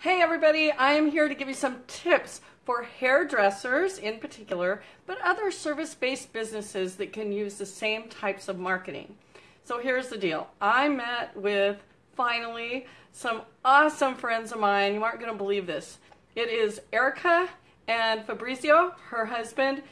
Hey everybody, I am here to give you some tips for hairdressers in particular, but other service-based businesses that can use the same types of marketing. So here's the deal. I met with, finally, some awesome friends of mine. You aren't going to believe this. It is Erica and Fabrizio, her husband,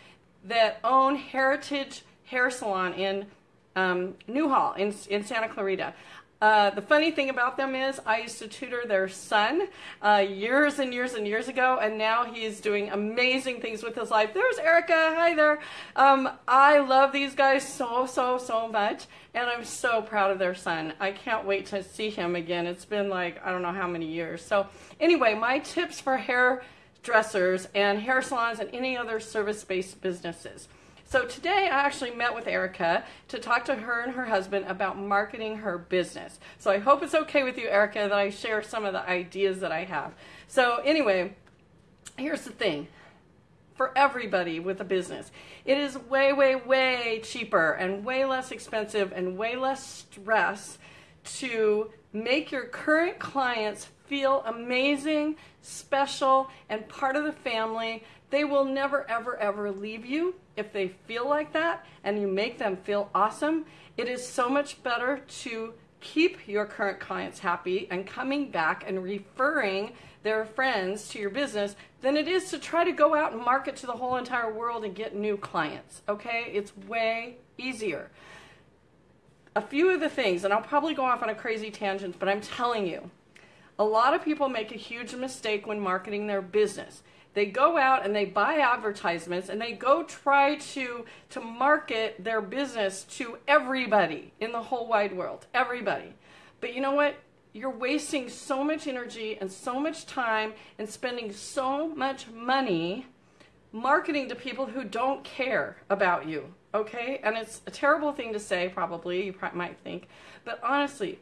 that own Heritage Hair Salon in um, Newhall in, in Santa Clarita. Uh, the funny thing about them is I used to tutor their son uh, years and years and years ago, and now he's doing amazing things with his life. There's Erica. Hi there. Um, I love these guys so, so, so much, and I'm so proud of their son. I can't wait to see him again. It's been like, I don't know how many years. So anyway, my tips for hair dressers and hair salons and any other service-based businesses. So today I actually met with Erica to talk to her and her husband about marketing her business. So I hope it's okay with you, Erica, that I share some of the ideas that I have. So anyway, here's the thing. For everybody with a business, it is way, way, way cheaper and way less expensive and way less stress to make your current clients feel amazing, special, and part of the family. They will never, ever, ever leave you if they feel like that and you make them feel awesome, it is so much better to keep your current clients happy and coming back and referring their friends to your business than it is to try to go out and market to the whole entire world and get new clients. Okay? It's way easier. A few of the things, and I'll probably go off on a crazy tangent, but I'm telling you, a lot of people make a huge mistake when marketing their business. They go out and they buy advertisements and they go try to, to market their business to everybody in the whole wide world. Everybody. But you know what? You're wasting so much energy and so much time and spending so much money marketing to people who don't care about you. Okay? And it's a terrible thing to say, probably, you might think. But honestly,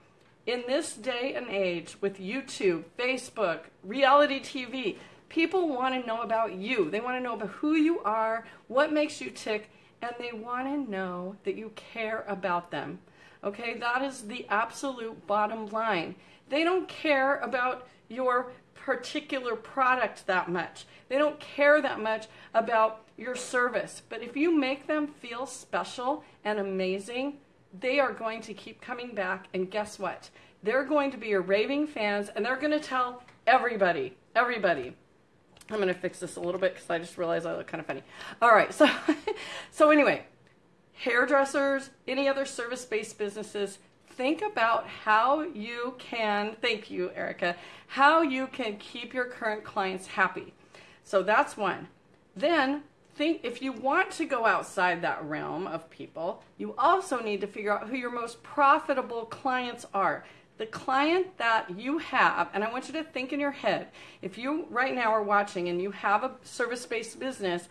in this day and age with YouTube, Facebook, reality TV, People want to know about you. They want to know about who you are, what makes you tick, and they want to know that you care about them. Okay, that is the absolute bottom line. They don't care about your particular product that much. They don't care that much about your service. But if you make them feel special and amazing, they are going to keep coming back. And guess what? They're going to be your raving fans and they're going to tell everybody, everybody. I'm going to fix this a little bit because I just realized I look kind of funny. All right, so, so anyway, hairdressers, any other service-based businesses, think about how you can, thank you, Erica, how you can keep your current clients happy. So that's one. Then think if you want to go outside that realm of people, you also need to figure out who your most profitable clients are the client that you have, and I want you to think in your head, if you right now are watching and you have a service-based business,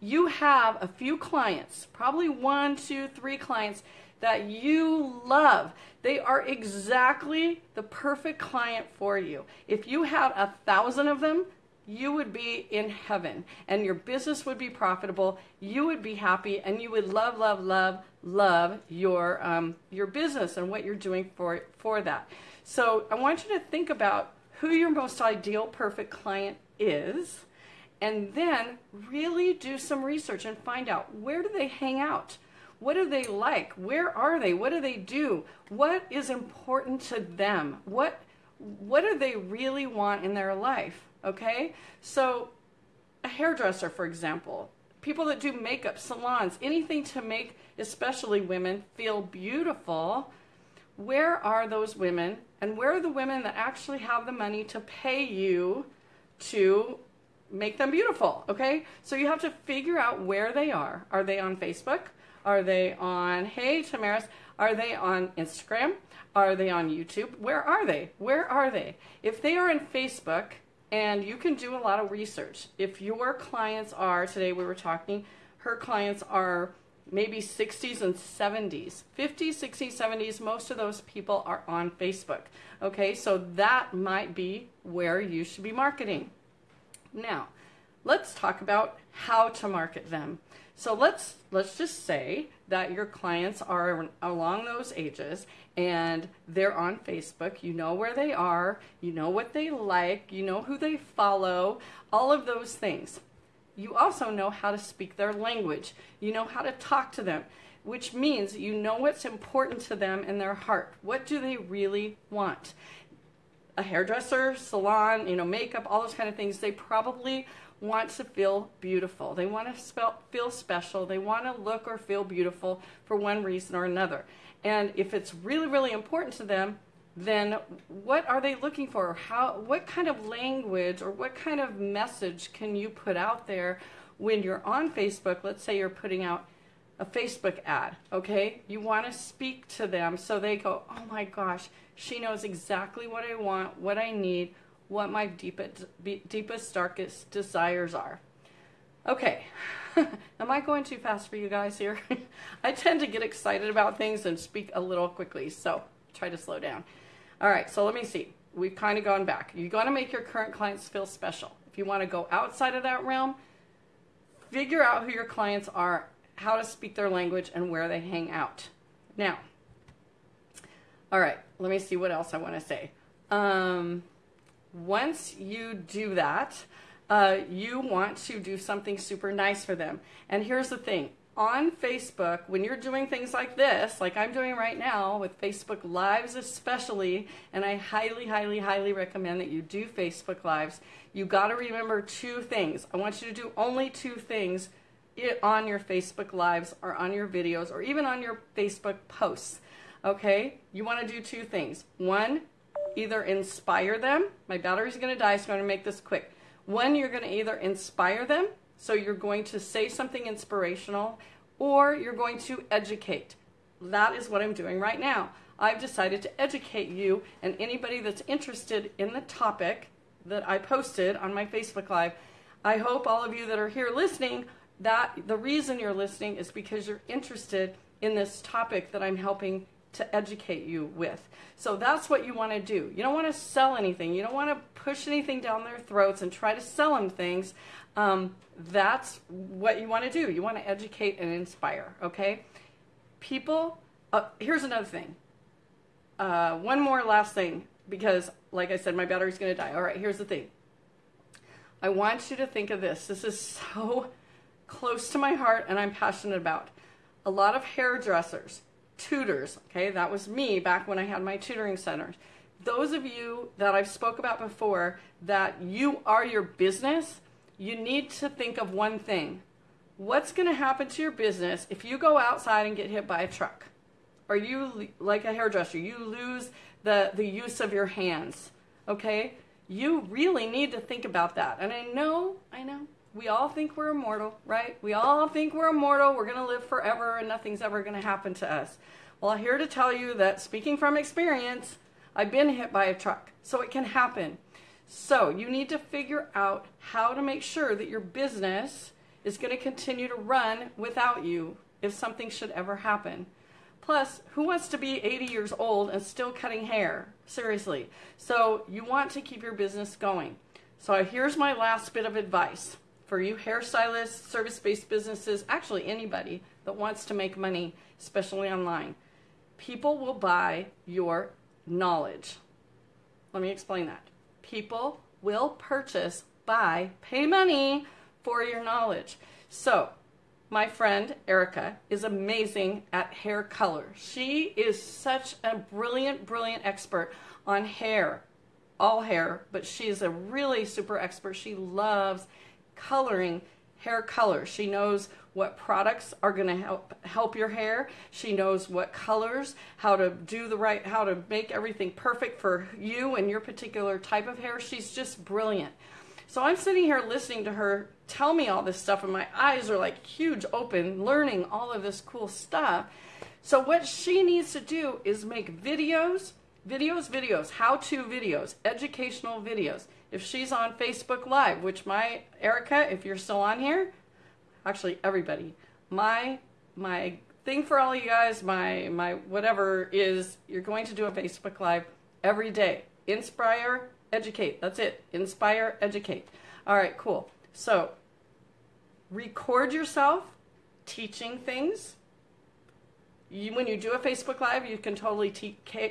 you have a few clients, probably one, two, three clients that you love. They are exactly the perfect client for you. If you had a thousand of them, you would be in heaven and your business would be profitable. You would be happy and you would love, love, love, love your, um, your business and what you're doing for, for that. So I want you to think about who your most ideal perfect client is and then really do some research and find out where do they hang out? What do they like? Where are they? What do they do? What is important to them? What, what do they really want in their life? Okay? So a hairdresser, for example, people that do makeup, salons, anything to make especially women feel beautiful, where are those women and where are the women that actually have the money to pay you to make them beautiful, okay? So you have to figure out where they are. Are they on Facebook? Are they on, hey, Tamaris, are they on Instagram? Are they on YouTube? Where are they? Where are they? If they are in Facebook, and you can do a lot of research. If your clients are, today we were talking, her clients are maybe 60s and 70s. 50s, 60s, 70s, most of those people are on Facebook. Okay, so that might be where you should be marketing. Now, let's talk about how to market them. So let's let's just say that your clients are along those ages and they're on Facebook. You know where they are, you know what they like, you know who they follow, all of those things. You also know how to speak their language. You know how to talk to them, which means you know what's important to them in their heart. What do they really want? A hairdresser, salon, you know, makeup, all those kind of things, they probably want to feel beautiful. They want to feel special. They want to look or feel beautiful for one reason or another. And if it's really, really important to them, then what are they looking for? How, what kind of language or what kind of message can you put out there when you're on Facebook? Let's say you're putting out a Facebook ad, okay? You want to speak to them so they go, oh my gosh, she knows exactly what I want, what I need, what my deepest, deepest darkest desires are. Okay, am I going too fast for you guys here? I tend to get excited about things and speak a little quickly, so try to slow down. All right, so let me see. We've kind of gone back. You got to make your current clients feel special. If you want to go outside of that realm, figure out who your clients are, how to speak their language, and where they hang out. Now, all right, let me see what else I want to say. Um, once you do that, uh, you want to do something super nice for them. And here's the thing on Facebook, when you're doing things like this, like I'm doing right now with Facebook Lives especially, and I highly, highly, highly recommend that you do Facebook Lives, you got to remember two things. I want you to do only two things on your Facebook Lives or on your videos or even on your Facebook posts. Okay? You want to do two things. One, either inspire them. My battery's going to die, so I'm going to make this quick. One, you're going to either inspire them so you're going to say something inspirational or you're going to educate. That is what I'm doing right now. I've decided to educate you and anybody that's interested in the topic that I posted on my Facebook Live. I hope all of you that are here listening that the reason you're listening is because you're interested in this topic that I'm helping to educate you with. So that's what you want to do. You don't want to sell anything. You don't want to push anything down their throats and try to sell them things um, that's what you want to do. You want to educate and inspire, okay? People, uh, here's another thing. Uh, one more last thing, because like I said, my battery's going to die. All right, here's the thing. I want you to think of this. This is so close to my heart and I'm passionate about. A lot of hairdressers, tutors, okay, that was me back when I had my tutoring centers. Those of you that I've spoke about before that you are your business, you need to think of one thing. What's going to happen to your business if you go outside and get hit by a truck? Or you, like a hairdresser, you lose the, the use of your hands, okay? You really need to think about that. And I know, I know, we all think we're immortal, right? We all think we're immortal, we're going to live forever, and nothing's ever going to happen to us. Well, I'm here to tell you that speaking from experience, I've been hit by a truck, so it can happen. So you need to figure out how to make sure that your business is going to continue to run without you if something should ever happen. Plus, who wants to be 80 years old and still cutting hair? Seriously. So you want to keep your business going. So here's my last bit of advice for you hairstylists, service-based businesses, actually anybody that wants to make money, especially online. People will buy your knowledge. Let me explain that people will purchase, buy, pay money for your knowledge. So, my friend Erica is amazing at hair color. She is such a brilliant, brilliant expert on hair, all hair, but she's a really super expert. She loves coloring hair color. She knows what products are going to help help your hair. She knows what colors, how to do the right, how to make everything perfect for you and your particular type of hair. She's just brilliant. So I'm sitting here listening to her tell me all this stuff and my eyes are like huge open learning all of this cool stuff. So what she needs to do is make videos, videos, videos, how-to videos, educational videos. If she's on Facebook Live, which my Erica, if you're still on here, actually everybody. My my thing for all you guys, my my whatever is you're going to do a Facebook Live every day. Inspire, educate. That's it. Inspire, educate. All right, cool. So record yourself teaching things. You, when you do a Facebook Live, you can totally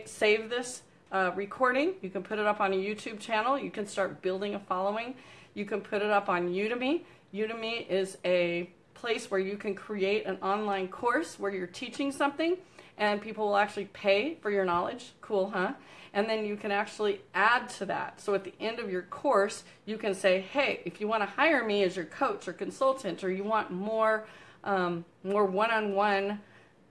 save this uh, recording. You can put it up on a YouTube channel. You can start building a following. You can put it up on Udemy. Udemy is a place where you can create an online course where you're teaching something and people will actually pay for your knowledge. Cool, huh? And then you can actually add to that. So at the end of your course, you can say, hey, if you want to hire me as your coach or consultant, or you want more, um, more one-on-one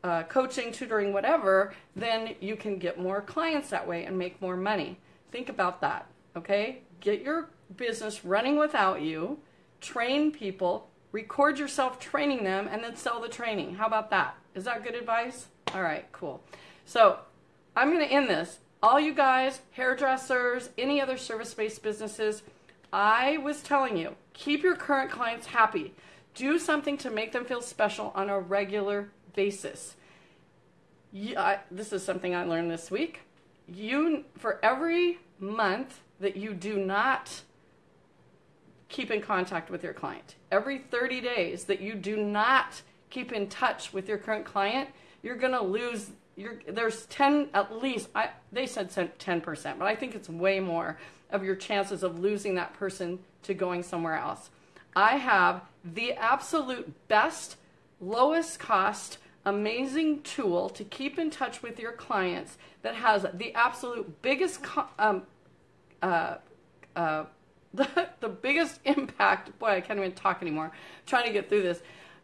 uh, coaching, tutoring, whatever, then you can get more clients that way and make more money. Think about that, okay? Get your business running without you, train people, record yourself training them, and then sell the training. How about that? Is that good advice? All right, cool. So I'm going to end this. All you guys, hairdressers, any other service-based businesses, I was telling you, keep your current clients happy. Do something to make them feel special on a regular basis. You, I, this is something I learned this week. You, for every month that you do not keep in contact with your client, every 30 days that you do not keep in touch with your current client, you're going to lose you're, there's 10 at least I, they said 10% but i think it's way more of your chances of losing that person to going somewhere else i have the absolute best lowest cost amazing tool to keep in touch with your clients that has the absolute biggest um, uh, uh, the, the biggest impact boy i can't even talk anymore I'm trying to get through this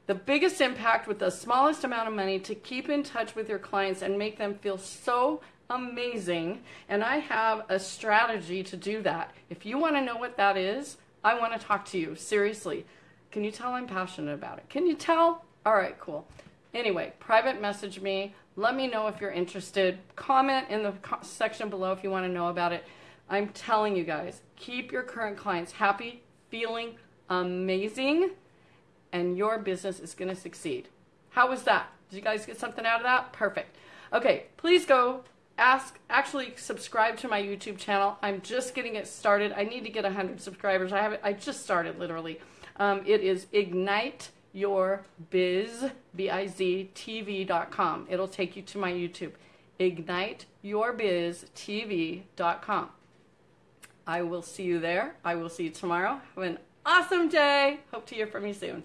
the biggest impact with the smallest amount of money to keep in touch with your clients and make them feel so amazing. And I have a strategy to do that. If you want to know what that is, I want to talk to you. Seriously. Can you tell I'm passionate about it? Can you tell? All right, cool. Anyway, private message me. Let me know if you're interested. Comment in the section below if you want to know about it. I'm telling you guys, keep your current clients happy, feeling amazing and your business is going to succeed. How was that? Did you guys get something out of that? Perfect. Okay, please go ask, actually subscribe to my YouTube channel. I'm just getting it started. I need to get 100 subscribers. I have I just started literally. Um, it is Ignite Your Biz, B-I-Z, TV.com. It'll take you to my YouTube. IgniteYourBizTV.com. I will see you there. I will see you tomorrow. Have an awesome day. Hope to hear from you soon.